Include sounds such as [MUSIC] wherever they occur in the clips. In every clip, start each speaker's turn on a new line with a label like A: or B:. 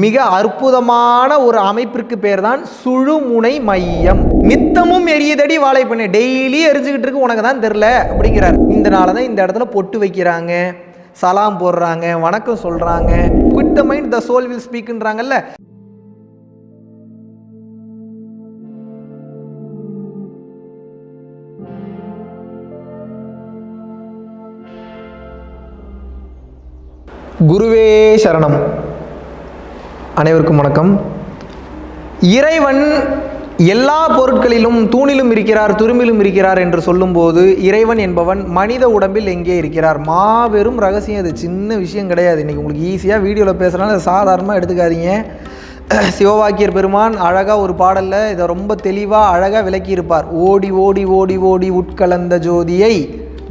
A: மிக அற்புதமான ஒரு அமைப்பிற்கு பேர் தான் சுழுமுனை மையம். நித்தமும் எரியதடி வாழைப்பண்ணு. டெய்லி எரிஞ்சுக்கிட்டு இருக்கு. உனக்கு தான் தெரில அப்படிங்கிறார். இந்த நாளதான் இந்த இடத்துல பொட்டு வைக்கிறாங்க. சலாம் போடுறாங்க. வணக்கம் சொல்றாங்க. Quiet the mind the soul will ஸ்பீக்ன்றாங்கல்ல குருவே சரணம். அனைவருக்கும் வணக்கம். இறைவன் எல்லா பொருட்களிலும் தூணிலும் இருக்கிறார் துரும்பிலும் இருக்கிறார் என்று சொல்லும்போது இறைவன் என்பவன் மனித உடம்பில் எங்கே இருக்கிறார்? மாபெரும் ரகசியம். அது சின்ன விஷயம் கிடையாது. இன்றைக்கி உங்களுக்கு ஈஸியாக வீடியோவில் பேசுகிறனால சாதாரணமாக எடுத்துக்காதீங்க. [CLEARS THROAT] சிவவாக்கியர் பெருமான் அழகாக ஒரு பாடலில் இதை ரொம்ப தெளிவாக அழகாக விளக்கியிருப்பார். ஓடி ஓடி ஓடி ஓடி உட்கலந்த ஜோதியை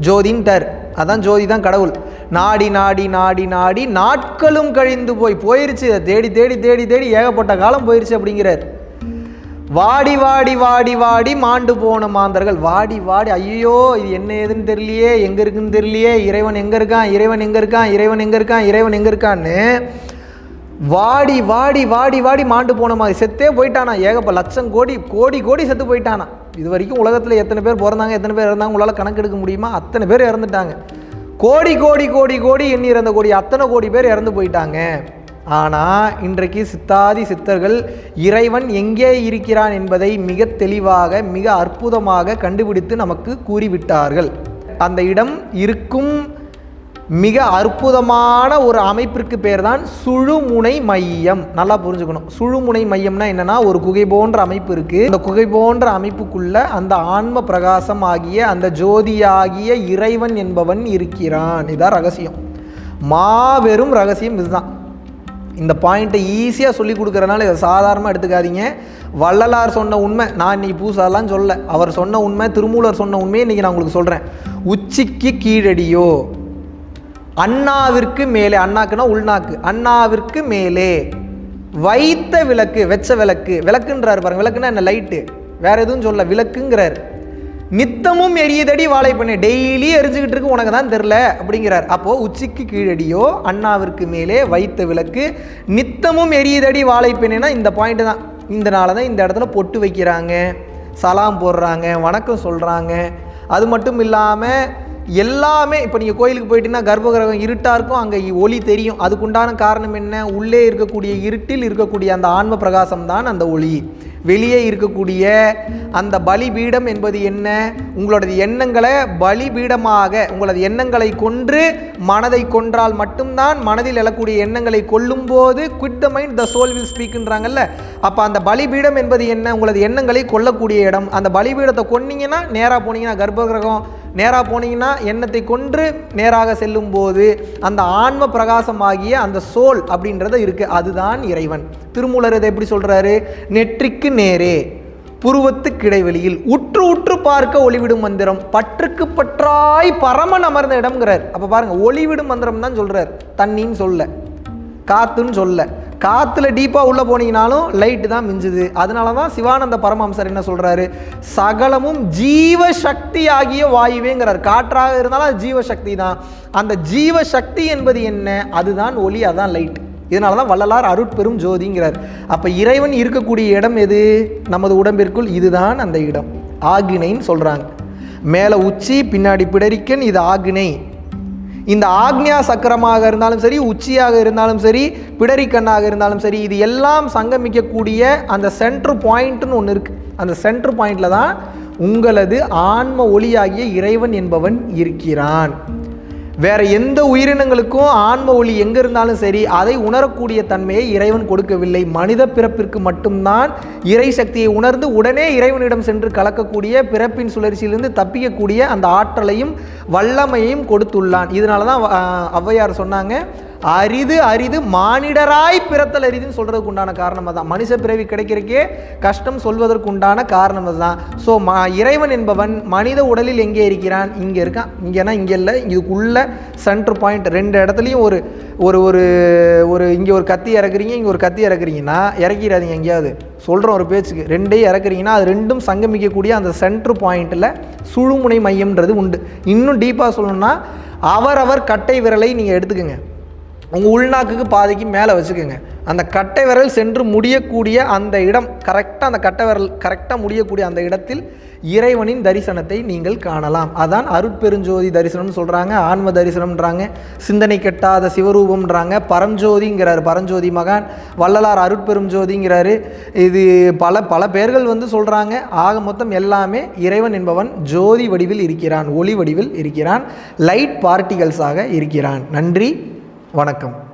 A: ஜோதின்டர் அதான் ஜோதி தான் கடவுள். நாடி நாடி நாடி நாடி நாட்களும் கழிந்து போய் போயிருச்சு. தேடி தேடி தேடி தேடி ஏகப்பட்ட காலம் போயிருச்சு அப்படிங்கிறார். வாடி வாடி வாடி வாடி மாண்டு போன மாந்தர்கள். வாடி வாடி ஐயோ இது என்ன ஏதுன்னு தெரியலையே. எங்கே இருக்குன்னு தெரியலையே. இறைவன் எங்கே இருக்கான்? இறைவன் எங்கே இருக்கான்? இறைவன் எங்கே இருக்கான்? இறைவன் எங்கே இருக்கான்னு வாடி வாடி வாடி வாடி மாண்டு போன மாதிரி செத்தே போயிட்டானா. ஏகப்ப லட்சம் கோடி கோடி கோடி செத்து போயிட்டானா. இது வரைக்கும் உலகத்தில் எத்தனை பேர் பிறந்தாங்க எத்தனை பேர் இறந்தாங்க உங்களால் கணக்கெடுக்க முடியுமா? அத்தனை பேர் இறந்துட்டாங்க. கோடி கோடி கோடி கோடி எண்ணி இறந்த கோடி அத்தனை கோடி பேர் இறந்து போயிட்டாங்க. ஆனால் இன்றைக்கு சித்தாதி சித்தர்கள் இறைவன் எங்கே இருக்கிறான் என்பதை மிக தெளிவாக மிக அற்புதமாக கண்டுபிடித்து நமக்கு கூறிவிட்டார்கள். அந்த இடம் இருக்கும் மிக அற்புதமான ஒரு அமைப்பிற்கு பேர் தான் சுழுமுனை மையம். நல்லா புரிஞ்சுக்கணும். சுழுமுனை மையம்னா என்னன்னா ஒரு குகை போன்ற அமைப்பு இருக்கு. அந்த குகை போன்ற அமைப்புக்குள்ள அந்த ஆன்ம பிரகாசம் ஆகிய அந்த ஜோதியாகிய இறைவன் என்பவன் இருக்கிறான். இதான் ரகசியம். மாபெரும் ரகசியம் இதுதான். இந்த பாயிண்ட்டை ஈஸியாக சொல்லி கொடுக்குறனால இதை சாதாரணமாக எடுத்துக்காதீங்க. வள்ளலார் சொன்ன உண்மை நான் இன்னைக்கு பூசாலாம் சொல்ல அவர் சொன்ன உண்மை திருமூலர் சொன்ன உண்மையை இன்றைக்கி நான் உங்களுக்கு சொல்கிறேன் உச்சிக்கு கீழடியோ. அண்ணாவிற்கு மேலே அண்ணாக்குன்னா உள்நாக்கு. அண்ணாவிற்கு மேலே. வைத்த விளக்கு வெச்ச விளக்கு. விளக்குன்றாரு பாருங்க. விளக்குன்னா என்ன? லைட்டு. வேற எதுவும் சொல்ல விளக்குங்கிறார். நித்தமும் எரியதடி வாழைப்பண்ணு. டெய்லி எரிஞ்சுக்கிட்டு இருக்கு. உனக்கு தான் தெரில. அப்படிங்கிறார். அப்போ உச்சிக்கு கீழடியோ அண்ணாவிற்கு மேலே வைத்த விளக்கு. நித்தமும் எரியதடி வாழைப்பெண்ணுனா இந்த பாயிண்ட் தான். இந்த தான் இந்த இடத்துல பொட்டு வைக்கிறாங்க. சலாம் போடுறாங்க. வணக்கம் சொல்கிறாங்க அது மட்டும் இல்லாமல் எல்லாமே இப்போ நீங்கள் கோயிலுக்கு போயிட்டீங்கன்னா கர்ப்பகிரகம் இருட்டாக இருக்கும். அங்கே ஒளி தெரியும். அதுக்குண்டான காரணம் என்ன? உள்ளே இருக்கக்கூடிய இருட்டில் இருக்கக்கூடிய அந்த ஆன்ம பிரகாசம் தான் அந்த ஒளி. வெளியே இருக்கக்கூடிய அந்த பலிபீடம் என்பது என்ன? உங்களோட எண்ணங்களை பலிபீடமாக உங்களது எண்ணங்களை கொன்று மனதை கொன்றால் மட்டும்தான் மனதில் எழக்கூடிய எண்ணங்களை கொல்லும்போது quiet the mind the soul will ஸ்பீக்ன்றாங்கல்ல அப்போ அந்த பலிபீடம் என்பது என்ன? உங்களது எண்ணங்களை கொல்லக்கூடிய இடம். அந்த பலிபீடத்தை கொன்னீங்கன்னா நேராக போனீங்கன்னா கர்ப்பகிரகம் நேராக போனீங்கன்னா எண்ணத்தை கொன்று நேராக செல்லும் போது அந்த ஆன்ம பிரகாசமாகிய அந்த சோல் அப்படின்றத இருக்குது அதுதான் இறைவன். திருமூலர் இதை எப்படி சொல்கிறாரு நெற்றிக்கு நேரே புருவத்துக்கு இடைவெளியில் உற்று உற்று பார்க்க ஒளிவிடும் மந்திரம் பற்றுக்கு பற்றாய் பரமன் அமர்ந்த இடம்ங்கிறார். அப்போ பாருங்கள் ஒளிவிடும் மந்திரம் தான் சொல்கிறார் தண்ணின்னு சொல்ல காத்துன்னு சொல்ல. காற்றுல டீப்பாக உள்ளே போனீங்கனாலும் லைட்டு தான் மிஞ்சுது. அதனால தான் சிவானந்த பரமஹம்சர் என்ன சொல்கிறாரு சகலமும் ஜீவசக்தி ஆகிய வாயுவேங்கிறார். காற்றாக இருந்தாலும் அது ஜீவசக்தி தான் அந்த ஜீவசக்தி என்பது என்ன? அதுதான் ஒளி அதுதான் லைட் இதனால தான் வள்ளலார் அருட்பெரும் ஜோதிங்கிறார். அப்போ இறைவன் இருக்கக்கூடிய இடம் எது? நமது உடம்பிற்குள் இதுதான் அந்த இடம். ஆகினைன்னு சொல்கிறாங்க மேலே உச்சி பின்னாடி பிடரிக்கன் இது ஆகினை. இந்த ஆக்ஞா சக்கரமாக இருந்தாலும் சரி உச்சியாக இருந்தாலும் சரி பிடரிக்கண்ணாக இருந்தாலும் சரி இது எல்லாம் சங்கமிக்கக்கூடிய அந்த சென்ட்ரு பாயிண்ட்னு ஒன்று இருக்குது அந்த சென்ட்ரு பாயிண்டில் தான் உங்களது ஆன்ம ஒளியாகிய இறைவன் என்பவன் இருக்கிறான். வேற எந்த உயிரினங்களுக்கும் ஆன்ம ஒளி எங்க இருந்தாலும் சரி அதை உணரக்கூடிய தன்மையை இறைவன் கொடுக்கவில்லை. மனித பிறப்பிற்கு மட்டும்தான் இறை சக்தியை உணர்ந்து உடனே இறைவனிடம் சென்று கலக்கக்கூடிய பிறப்பின் சுழற்சியிலிருந்து தப்பிக்கக்கூடிய அந்த ஆற்றலையும் வல்லமையையும் கொடுத்துள்ளான். இதனால தான் ஔவையார் சொன்னாங்க அரிது அரிது மானிடராய் பிறத்தல் அரிதுன்னு சொல்கிறதுக்கு உண்டான காரணம் தான் மனுஷ பிறவி கிடைக்கிறக்கே கஷ்டம் சொல்வதற்கு உண்டான காரணம் தான் ஸோ ம இறைவன் என்பவன் மனித உடலில் எங்கே இருக்கிறான்? இங்கே இருக்கான். இங்கேனா இங்கே இல்லை. இதுக்குள்ள சென்டர் பாயிண்ட் ரெண்டு இடத்துலையும் ஒரு ஒரு ஒரு ஒரு இங்கே ஒரு கத்தி இறக்குறீங்க இங்கே ஒரு கத்தி இறக்குறீங்கன்னா இறக்கிறாதீங்க எங்கேயாவது. சொல்கிறோம் ஒரு பேச்சுக்கு. ரெண்டையும் இறக்குறீங்கன்னா அது ரெண்டும் சங்கமிக்கக்கூடிய அந்த சென்ட்ரு பாயிண்ட்டில் சுழுமுனை மையம்ன்றது உண்டு. இன்னும் டீப்பாக சொல்லணும்னா அவரவர் கட்டை விரலை நீங்கள் எடுத்துக்கோங்க. உங்கள் உள்நாக்குக்கு பாதைக்கு மேலே வச்சுக்கோங்க. அந்த கட்டை விரல் சென்று முடியக்கூடிய அந்த இடம் கரெக்டாக அந்த கட்டை விரல் கரெக்டாக முடியக்கூடிய அந்த இடத்தில் இறைவனின் தரிசனத்தை நீங்கள் காணலாம். அதான் அருட்பெருஞ்சோதி தரிசனம்னு சொல்கிறாங்க ஆன்ம தரிசனம்ன்றாங்க சிந்தனை கெட்டாத சிவரூபம்ன்றாங்க பரஞ்சோதிங்கிறார். பரஞ்சோதி மகான் வள்ளலார் அருட்பெருஞ்சோதிங்கிறார். இது பல பல பேர்கள் வந்து சொல்கிறாங்க ஆக மொத்தம் எல்லாமே இறைவன் என்பவன் ஜோதி வடிவில் இருக்கிறான் ஒளி வடிவில் இருக்கிறான் லைட் பார்ட்டிகல்ஸாக இருக்கிறான். நன்றி. வணக்கம்.